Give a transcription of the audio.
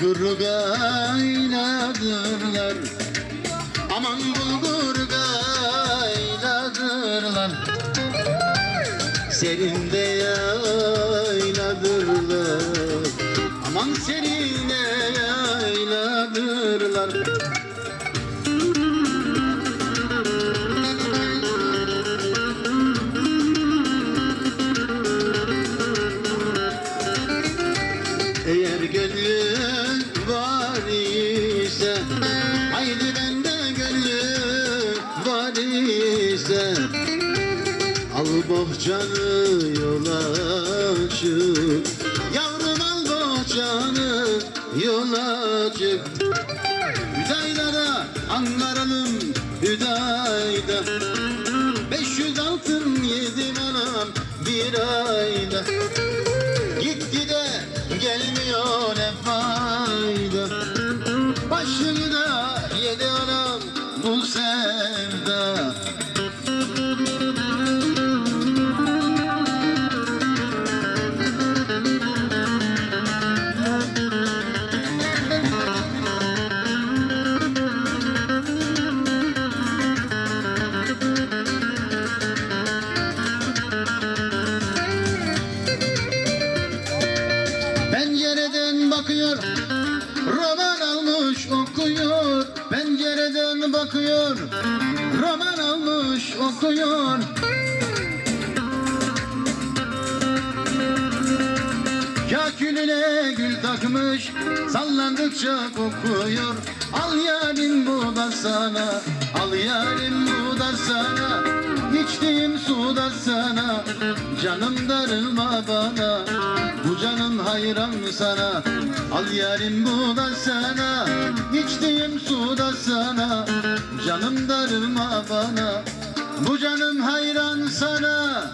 bulgur gaynadırlar Aman bulgur gaynadırlar Serinde yayladırlar Aman serine yayladırlar Al bohçanı yola çık. Yavrum al bohçanı yola çık. Hüdayda'da Ankara'nın Hüdayda. 500 altın yedim anam bir ayda. Gitti de gelmiyor ne fayda. Başını da yedi anam bu sevda Pencereden bakıyor Roman almış okuyor. Pencereden bakıyor Roman almış okuyor. Kakülüne gül takmış Sallandıkça kokuyor. Al yarim bu da sana Al yarim bu da sana İçtiğim su da sana Canım darılma bana. Bu canım hayran sana? Al yarim bu da sana İçtiğim su da sana. Canım darılma bana Bu canım hayran sana